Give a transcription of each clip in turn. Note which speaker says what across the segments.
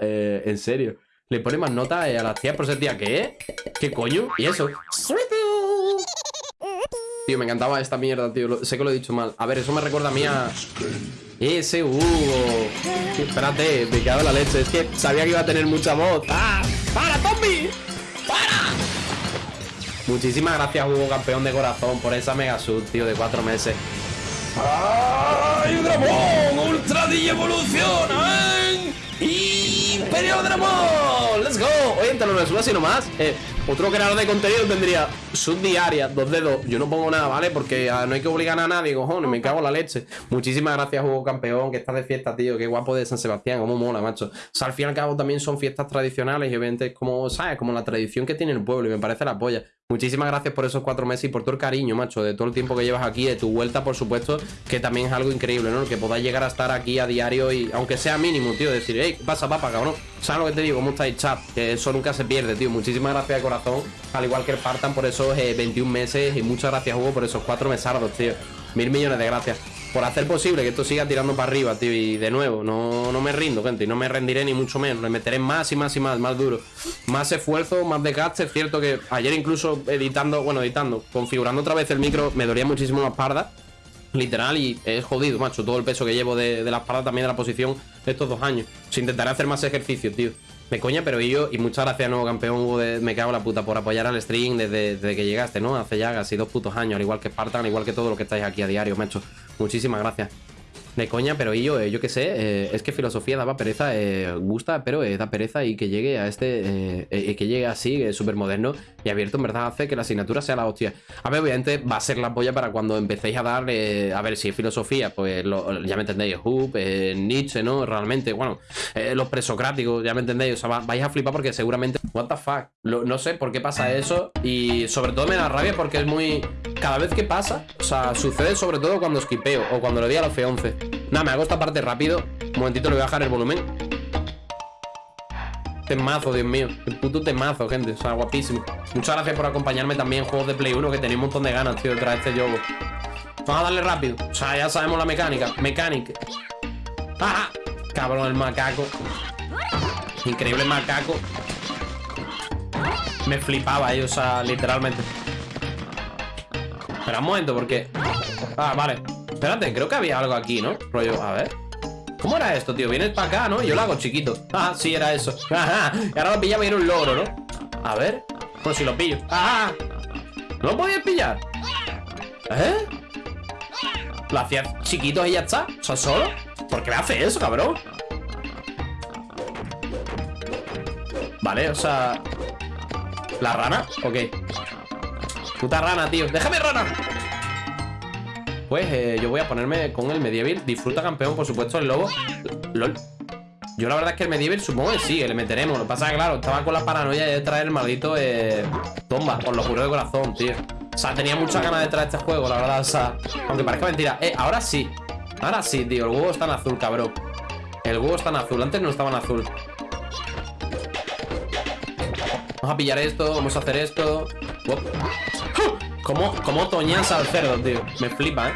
Speaker 1: Eh, en serio. Le pone más nota eh, a las tías por ser tía. ¿Qué? ¿Qué coño? ¿Y eso? Tío, me encantaba esta mierda, tío. sé que lo he dicho mal. A ver, eso me recuerda a mí a... Ese Hugo. Espérate, me en la leche. Es que sabía que iba a tener mucha voz. ¡Ah! ¡Para, Tommy! ¡Para! Muchísimas gracias, Hugo, campeón de corazón, por esa mega sub, tío, de cuatro meses. ¡Ay, Dramón! ¡Ultra DJ evoluciona! ¡Imperio Dramón! ¡Let's go! Oye, te lo resuelvo así nomás. Eh, otro creador de contenido tendría subdiaria, dos dedos. Yo no pongo nada, ¿vale? Porque ah, no hay que obligar a nadie, cojones, me cago en la leche. Muchísimas gracias, Hugo Campeón, que estás de fiesta, tío. Qué guapo de San Sebastián, cómo mola, macho. O sea, al fin y al cabo también son fiestas tradicionales y obviamente como, ¿sabes? Como la tradición que tiene el pueblo y me parece la polla. Muchísimas gracias por esos cuatro meses y por todo el cariño, macho, de todo el tiempo que llevas aquí, de tu vuelta, por supuesto, que también es algo increíble, ¿no? Que podáis llegar a estar aquí a diario y, aunque sea mínimo, tío, decir, hey, pasa, papa, cabrón. ¿Sabes lo que te digo? ¿Cómo estáis, chat? Que eso nunca se pierde, tío. Muchísimas gracias de corazón, al igual que el Partan por esos 21 eh, meses y muchas gracias, Hugo, por esos cuatro mesardos, tío. Mil millones de gracias por hacer posible que esto siga tirando para arriba, tío. Y de nuevo, no, no me rindo, gente. Y no me rendiré ni mucho menos. Le meteré más y más y más, más duro. Más esfuerzo, más desgaste. Es cierto que ayer incluso editando, bueno, editando, configurando otra vez el micro, me dolía muchísimo la espalda. Literal, y es jodido, macho. Todo el peso que llevo de, de la espalda también de la posición de estos dos años. Intentaré hacer más ejercicio, tío. Me coña, pero yo, y muchas gracias, nuevo campeón Me cago la puta por apoyar al stream desde, desde, que llegaste, ¿no? Hace ya casi dos putos años, al igual que Spartan, al igual que todo lo que estáis aquí a diario, macho. Muchísimas gracias. De coña, pero yo, eh, yo qué sé, eh, es que filosofía daba pereza, eh, gusta, pero da pereza y que llegue a este, que llegue así, súper moderno y abierto, en verdad hace que la asignatura sea la hostia. A ver, obviamente va a ser la polla para cuando empecéis a dar, a ver, si es filosofía, pues ya me entendéis, Hub, Nietzsche, ¿no? Realmente, bueno, los presocráticos, ya me entendéis, o sea, vais a flipar porque seguramente, what the fuck, no sé por qué pasa eso y sobre todo me da rabia porque es muy, cada vez que pasa, o sea, sucede sobre todo cuando esquipeo o cuando le di a la F11. Nada, me hago esta parte rápido. Un momentito, le voy a bajar el volumen. Temazo, Dios mío. El puto temazo, gente. O sea, guapísimo. Muchas gracias por acompañarme también en juegos de Play 1, que tenía un montón de ganas, tío, de este juego. Vamos a darle rápido. O sea, ya sabemos la mecánica. Mecánica. ¡Ah! Cabrón, el macaco. Increíble macaco. Me flipaba, eh, o sea, literalmente. Espera un momento, porque... Ah, vale. Espérate, creo que había algo aquí, ¿no? Rollo, a ver ¿Cómo era esto, tío? Vienes para acá, ¿no? Yo lo hago chiquito Ah, sí, era eso. Y ahora lo pillaba y era un logro, ¿no? A ver Pues si lo pillo Ajá. ¿No lo podías pillar? ¿Eh? ¿Lo hacías chiquito y ya está? ¿O sea, solo? ¿Por qué me hace eso, cabrón? Vale, o sea... ¿La rana? Ok. Puta rana, tío. ¡Déjame, rana! Pues eh, yo voy a ponerme con el medieval. Disfruta campeón, por supuesto, el lobo. LOL. Yo la verdad es que el medieval supongo que sí, le meteremos. Lo que pasa es que, claro, estaba con la paranoia de traer el maldito eh, Tomba, por lo juro de corazón, tío. O sea, tenía muchas ganas de traer este juego, la verdad O sea, aunque parezca mentira. Eh, ahora sí. Ahora sí, tío, el huevo está en azul, cabrón. El huevo está en azul, antes no estaba en azul Vamos a pillar esto, vamos a hacer esto. ¿Cómo, cómo toñas al cerdo, tío? Me flipa, ¿eh?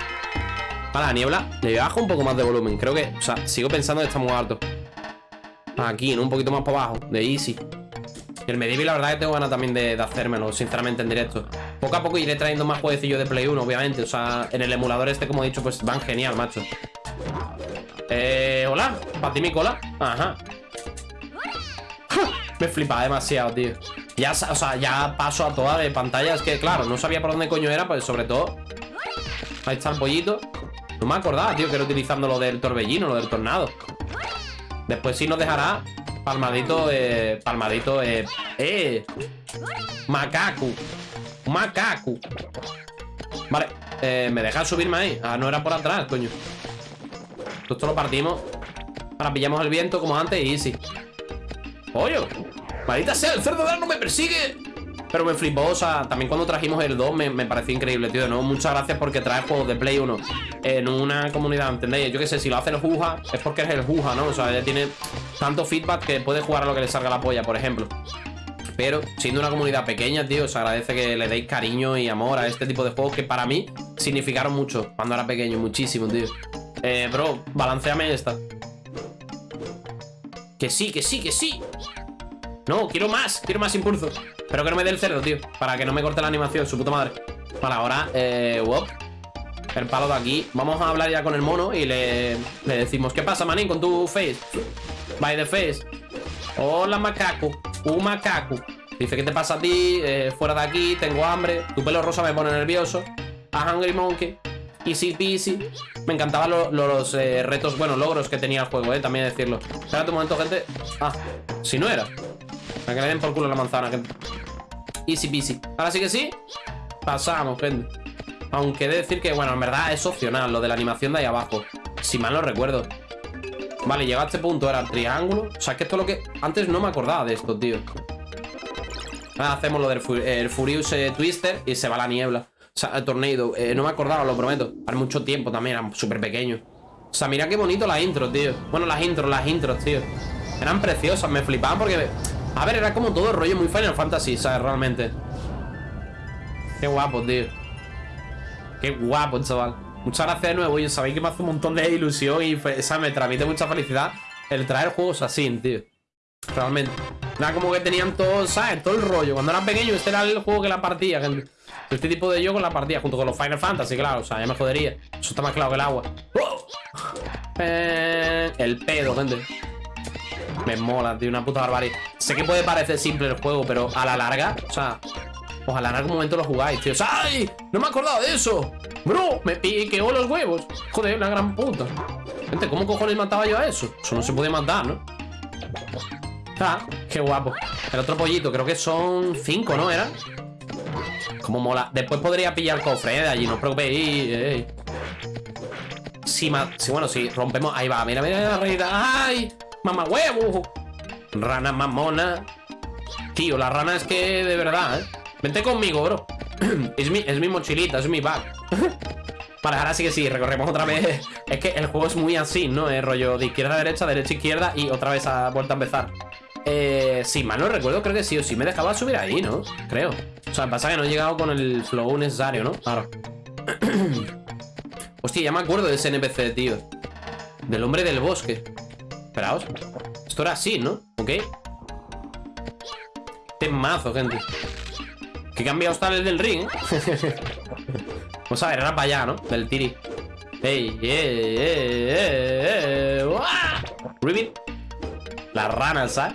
Speaker 1: Para la niebla, le bajo un poco más de volumen. Creo que, o sea, sigo pensando que está muy alto. Aquí, ¿no? Un poquito más para abajo De easy. El medieval, la verdad que tengo ganas también de, hacérmelo Sinceramente, en directo. Poco a poco iré trayendo más jueguecillos de Play 1, obviamente. O sea, en el emulador este, como he dicho, pues van genial, macho. Eh, hola Para ti mi cola Ajá Me flipa demasiado, tío. Ya, o sea, ya paso a toda de pantalla Es que, claro, no sabía por dónde coño era Pues sobre todo Ahí está el pollito. No me acordaba, tío, que era utilizando lo del torbellino Lo del tornado. Después sí nos dejará Palmadito, eh, palmadito, eh Eh Macaco Macaco. Vale, eh, me deja subirme ahí Ah, no era por atrás, coño. Esto lo partimos Ahora pillamos el viento como antes y easy Pollo Maldita sea, el cerdo de no me persigue pero me flipó, o sea, también cuando trajimos el 2 me, pareció increíble, tío, ¿no? Muchas gracias porque traes juegos de Play 1 en una comunidad, ¿entendéis? Yo qué sé, si lo hace el Juja, es porque es el Juja, ¿no? O sea, ella tiene tanto feedback que puede jugar a lo que le salga la polla, por ejemplo. Pero siendo una comunidad pequeña, tío, os agradece que le deis cariño y amor a este tipo de juegos que para mí significaron mucho cuando era pequeño, muchísimo, tío. Eh, bro, balanceame esta. Que sí, que sí, que sí. No, quiero más, quiero más impulso. Pero que no me dé el cerdo, tío. Para que no me corte la animación, su puta madre. Vale, ahora, eh. El palo de aquí. Vamos a hablar ya con el mono y le, le decimos, ¿qué pasa, manín, con tu face? By the face. Hola, macaco. Un macaco. Dice, ¿qué te pasa a ti? Eh, fuera de aquí, tengo hambre. Tu pelo rosa me pone nervioso. A Hungry Monkey. Easy peasy. Me encantaban los eh, retos, bueno, logros que tenía el juego, eh, también decirlo. Espérate un momento, gente. Ah, si no era. A que le den por culo la manzana, gente. Easy peasy. Ahora sí que sí. Pasamos, gente. Aunque he de decir que, bueno, en verdad es opcional lo de la animación de ahí abajo. Si mal no recuerdo. Vale, llega a este punto, era el triángulo. O sea, que esto es lo que... Antes no me acordaba de esto, tío. Ahora hacemos lo del el Furious eh, Twister y se va la niebla. O sea, tornado. Eh, no me acordaba, lo prometo. Hace mucho tiempo también, era súper pequeño. O sea, mira qué bonito las intros, tío. Bueno, las intros, las intros, tío. Eran preciosas, me flipaban porque... A ver, era como todo el rollo muy Final Fantasy, ¿sabes? Realmente. Qué guapo, tío. Qué guapo, chaval. Muchas gracias de nuevo. Y sabéis que me hace un montón de ilusión y esa me transmite mucha felicidad el traer juegos así, tío. Realmente. Nada como que tenían todo, ¿sabes? Todo el rollo. Cuando eran pequeños, este era el juego que la partía, gente. Este tipo de yo con la partida, junto con los Final Fantasy, claro. O sea, ya me jodería. Eso está más claro que el agua. Eh, el pedo, gente. Me mola, tío, una puta barbarie. Sé que puede parecer simple el juego, pero a la larga, o sea, ojalá en algún momento lo jugáis, tío. ¡Ay! No me he acordado de eso. Bro, me piqueó los huevos. Joder, la gran puta. Gente, ¿cómo cojones mataba yo a eso? Eso no se puede matar, ¿no? Ah, qué guapo. El otro pollito, creo que son cinco, ¿no? ¿Era? Como mola. Después podría pillar cofre, ¿eh? De allí, no os preocupéis. Sí, bueno, sí, rompemos. Ahí va, mira, mira la reina. ¡Ay! ¡Mamá huevo! Rana mamona. Tío, la rana es que de verdad, ¿eh? Vente conmigo, bro. es, mi, es mi mochilita, es mi bag. vale, ahora sí que sí, recorremos otra vez. Es que el juego es muy así, ¿no? Es rollo de izquierda a derecha, derecha a izquierda y otra vez ha vuelto a empezar. Eh, sí, mal no recuerdo, creo que sí o sí me dejaba subir ahí, ¿no? Creo. O sea, pasa que no he llegado con el flow necesario, ¿no? Claro. Hostia, ya me acuerdo de ese NPC, tío. Del hombre del bosque. Esperaos. Esto era así, ¿no? ¿Ok? mazo, gente. Que cambiado está el del ring. Vamos a ver, era para allá, ¿no? Del tiri. ¡Ey! ¡Eh! ¡Eh! ¡Eh! ¡Eh! Ribbit. La rana, ¿sabes?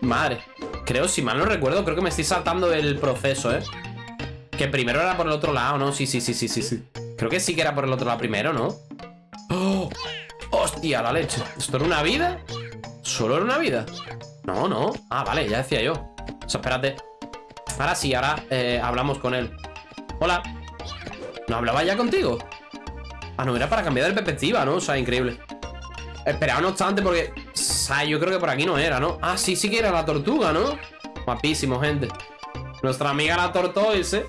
Speaker 1: Madre. Creo, si mal no recuerdo, creo que me estoy saltando el proceso, ¿eh? Que primero era por el otro lado, ¿no? Sí, sí, sí, sí, sí, sí. Creo que sí que era por el otro lado primero, ¿no? ¡Oh! ¡Hostia, la leche! ¿Esto era una vida? ¿Solo era una vida? No, no. Ah, vale, ya decía yo. O sea, espérate. Ahora sí, ahora eh, hablamos con él. Hola. ¿No hablaba ya contigo? Ah, no, era para cambiar de perspectiva, ¿no? O sea, increíble. Espera, no obstante, porque... Sea, yo creo que por aquí no era, ¿no? Ah, sí, sí que era la tortuga, ¿no? Guapísimo, gente. Nuestra amiga la tortoise. ¿eh?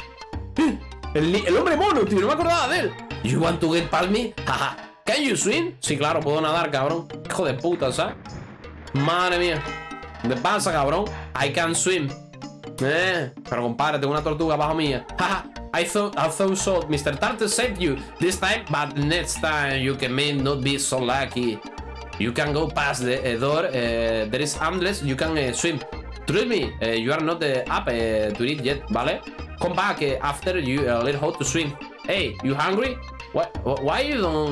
Speaker 1: El, el, hombre mono, tío, no me acordaba de él. You want to get palmy? Jaja. Can you swim? Sí, claro, puedo nadar, cabrón. Hijo de puta, ¿sabes? Madre mía. ¿Qué pasa, cabrón? I can swim. Eh, pero compadre, tengo una tortuga bajo mía. I thought I thought so. Mr. Tartar saved you this time, but next time you can may not be so lucky. You can go past the uh, door. Uh, there is endless. You can uh, swim. Trust me, you are not up to it yet, ¿vale? Come back after you learn how to swim. Hey, you hungry? Why, you don't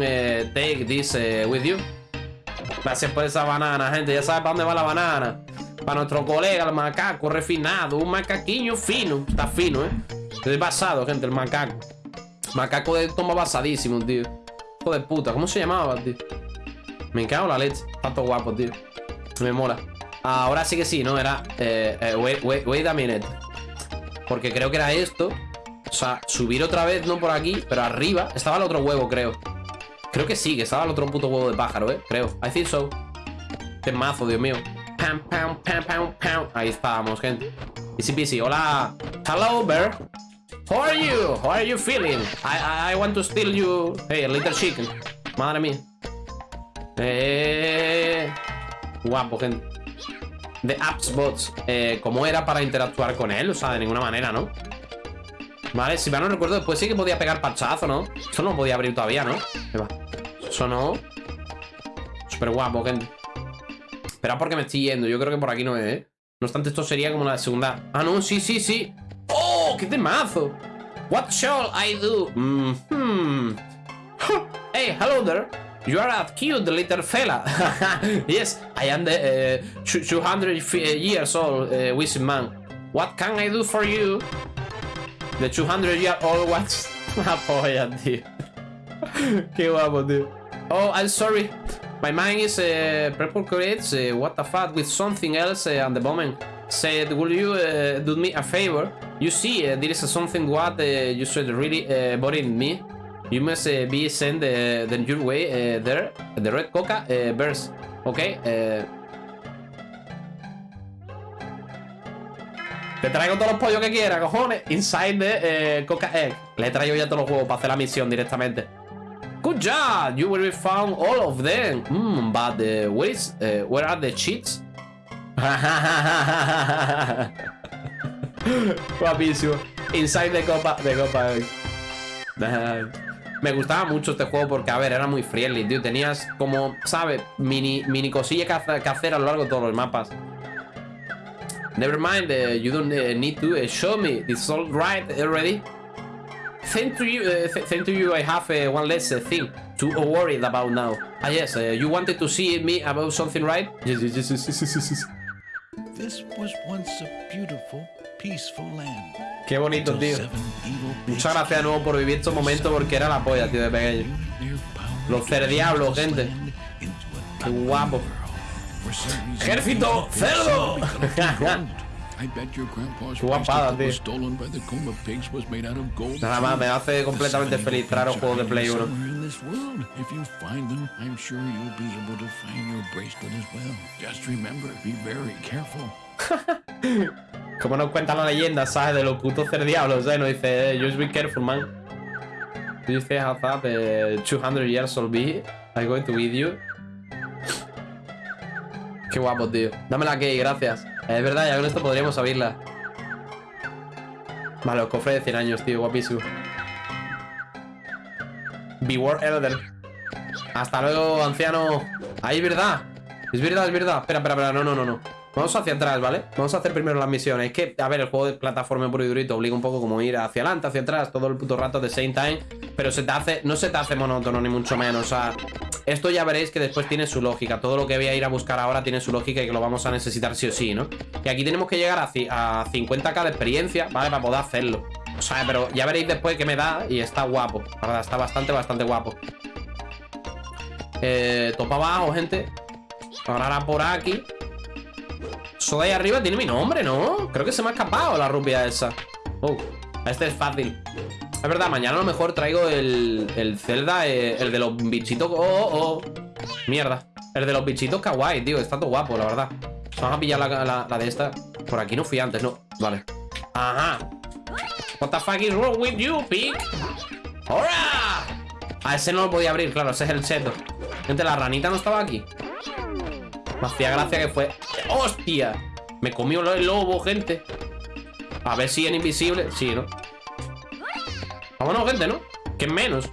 Speaker 1: take this with you? Gracias por esa banana, gente. Ya sabes para dónde va la banana. Para nuestro colega, el macaco refinado. Un macaquiño fino. Está fino, ¿eh? Estoy basado, gente, el macaco. Macaco de toma basadísimo, tío. Hijo de puta. ¿Cómo se llamaba, tío? Me cago en la leche. Tanto guapo, tío. Me mola. Ahora sí que sí, ¿no? Era... Eh, eh, wait, wait, wait a minute. Porque creo que era esto. O sea, subir otra vez, no por aquí, pero arriba. Estaba el otro huevo, creo. Creo que sí, que estaba el otro puto huevo de pájaro, ¿eh? Creo. I think so. Qué mazo, Dios mío. Pam, pam, pam, pam, pam. Ahí estábamos, gente. Easy peasy. Hola. Hello, bear. How are you? How are you feeling? I, I want to steal you. Hey, little chicken. Madre mía. Eh... Guapo, gente. De apps bots. Eh, ¿Cómo era para interactuar con él? O sea, de ninguna manera, ¿no? Vale, si mal no recuerdo, después sí que podía pegar pachazo, ¿no? Eso no podía abrir todavía, ¿no? Eso no. Súper guapo, gente. Espera porque me estoy yendo. Yo creo que por aquí no es, ¿eh? No obstante, esto sería como la segunda... Ah, no, sí, sí, sí. ¡Oh! ¡Qué temazo! What shall I do? Mm -hmm. hey, hello there. You are a cute little fella. yes, I am the uh, 200 years old uh, wizard man. What can I do for you? The 200 year old what's una tío. Qué guapo, tío. Oh, I'm sorry. My mind is uh, preoccupied. Uh, what the fuck with something else uh, at the moment. Said, will you uh, do me a favor? You see, uh, there is something what uh, you said really uh, bothering me. You must uh, be sent uh, the your way uh, there. The red coca uh, bears. Okay. Te traigo todos los pollos que quiera, cojones. Inside the coca egg. Le traigo ya todos los huevos para hacer la misión directamente. Good job! You will found all of them. Mm, but is, uh, where are the cheats? Guapísimo. Inside the copa, de copa egg. Me gustaba mucho este juego porque, a ver, era muy friendly, tío. Tenías como, ¿sabes? Mini, mini cosillas que hacer a lo largo de todos los mapas. Never mind, uh, you don't uh, need to uh, show me. It's all right already. Thank to you, uh, th thank to you. I have uh, one less uh, thing to worry about now. Ah, yes, uh, you wanted to see me about something, right? Yes, yes, yes, yes, yes, yes, yes.
Speaker 2: This was once a beautiful.
Speaker 1: Qué bonito, tío. Muchas gracias de nuevo por vivir estos momentos porque era la polla, tío, de pequeño. Los cerdiablos, gente. Qué guapo. ¡Ejército cerdo! Qué guapada, tío. Nada más, me hace completamente feliz traer un juego de Play 1. Como nos cuenta la leyenda, ¿sabes? De los putos cerdiablos, ¿eh? Nos dice, eh, just be careful, man. Dice, how that the 200 years old be, I'm going to with you. Qué guapo, tío. Dame la key, gracias. Es verdad, ya con esto podríamos abrirla. Vale, los cofres de 100 años, tío, guapísimo. Beware Elder. Hasta luego, anciano. Ahí, verdad. Es verdad, es verdad. Espera, espera, espera. No, no, no, no. Vamos hacia atrás, ¿vale? Vamos a hacer primero las misiones. Es que, a ver, el juego de plataforma puro y durito obliga un poco como ir hacia adelante, hacia atrás, todo el puto rato de same time. Pero se te hace, no se te hace monótono, ni mucho menos. O sea, esto ya veréis que después tiene su lógica. Todo lo que voy a ir a buscar ahora tiene su lógica y que lo vamos a necesitar sí o sí, ¿no? Y aquí tenemos que llegar a, a 50k de experiencia, ¿vale? Para poder hacerlo. O sea, pero ya veréis después que me da y está guapo. La verdad, está bastante, bastante guapo. Eh, topa abajo, gente. Ahora por aquí. De ahí arriba tiene mi nombre, ¿no? Creo que se me ha escapado la rubia esa. Oh, este es fácil. Es verdad, mañana a lo mejor traigo el, el Zelda, eh, el de los bichitos... Oh, oh, oh, Mierda. El de los bichitos kawaii, tío. Está todo guapo, la verdad. Vamos a pillar la, la, de esta. Por aquí no fui antes, no. Vale. Ajá. What the fuck is wrong with you, pig? ¡Hora! A ese no lo podía abrir, claro. Ese es el seto. Gente, la ranita no estaba aquí. Me hacía gracia que fue... ¡Hostia! Me comió el lobo, gente. A ver si es invisible. Sí, ¿no? Vámonos, gente, ¿no? Que menos.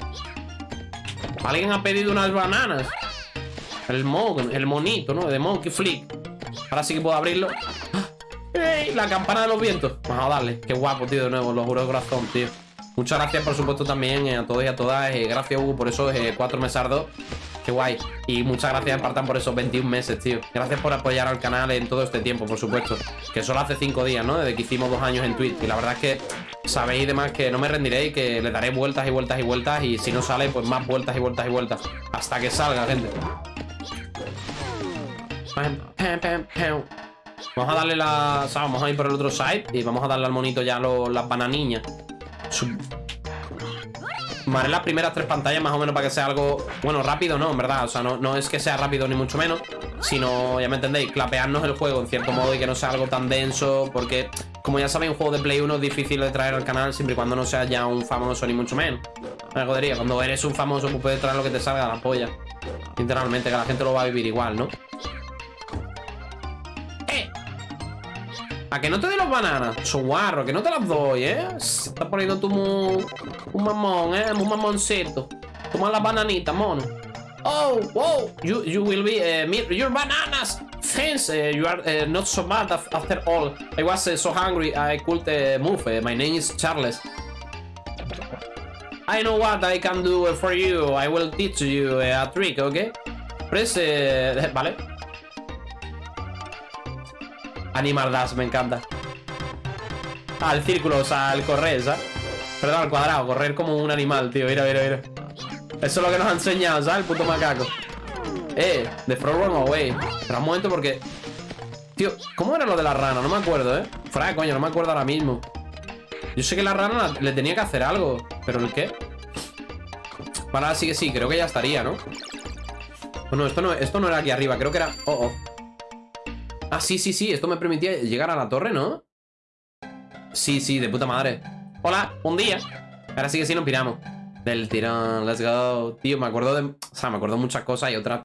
Speaker 1: Alguien ha pedido unas bananas. El mon, el monito, ¿no? De Monkey Flick. Ahora sí que puedo abrirlo. ¡Ey! La campana de los vientos. Vamos a darle. Qué guapo, tío, de nuevo. Lo juro de corazón, tío. Muchas gracias, por supuesto, también eh, a todos y a todas. Eh, gracias, Hugo, por esos eh, cuatro mesardos. Qué guay. Y muchas gracias, Espartan, por esos 21 meses, tío. Gracias por apoyar al canal en todo este tiempo, por supuesto. Que solo hace 5 días, ¿no? Desde que hicimos dos años en Twitch. Y la verdad es que sabéis demás que no me rendiré y que le daré vueltas y vueltas y vueltas. Y si no sale, pues más vueltas y vueltas y vueltas. Hasta que salga, gente. Vamos a darle la... O sea, vamos a ir por el otro side y vamos a darle al monito ya las bananiñas. Vale, las primeras tres pantallas más o menos para que sea algo... Bueno, rápido no, en verdad O sea, no, no es que sea rápido ni mucho menos Sino, ya me entendéis, clapearnos el juego en cierto modo Y que no sea algo tan denso Porque, como ya sabéis, un juego de Play 1 es difícil de traer al canal Siempre y cuando no sea ya un famoso ni mucho menos Me jodería, cuando eres un famoso Pues puedes traer lo que te salga de la polla Literalmente, que la gente lo va a vivir igual, ¿no? A que no te doy los bananas. guarro, que no te las doy, ¿eh? Se está poniendo tú muy... Un mamón, ¿eh? Un mamoncito. Toma las bananitas, mono. Oh, whoa! You you will be me- your bananas. Thanks. Uh, you are uh, not so bad af- after all. I was so hungry I could uh, move. My name is Charles. I know what I can do for you. I will teach you a trick, okay? Press. Vale. Animal Dash, me encanta. El círculo, o sea, el correr, ¿sabes? Perdón, al cuadrado, correr como un animal, tío. Mira, mira, mira. Eso es lo que nos ha enseñado, ¿sabes? El puto macaco. Eh, The Frog Run Away. Espera un momento porque... Tío, ¿cómo era lo de la rana? No me acuerdo, ¿eh? De coño, no me acuerdo ahora mismo. Yo sé que la rana le tenía que hacer algo. ¿Pero el qué? Vale, ahora sí que sí, creo que ya estaría, ¿no? Bueno, esto no, esto no era aquí arriba, creo que era... Oh, oh. Ah, sí, sí, sí, esto me permitía llegar a la torre, ¿no? Sí, sí, de puta madre. Hola, un día. Ahora sí que sí nos piramos. Del tirón, let's go. Tío, me acuerdo de... O sea, me acuerdo de muchas cosas y otras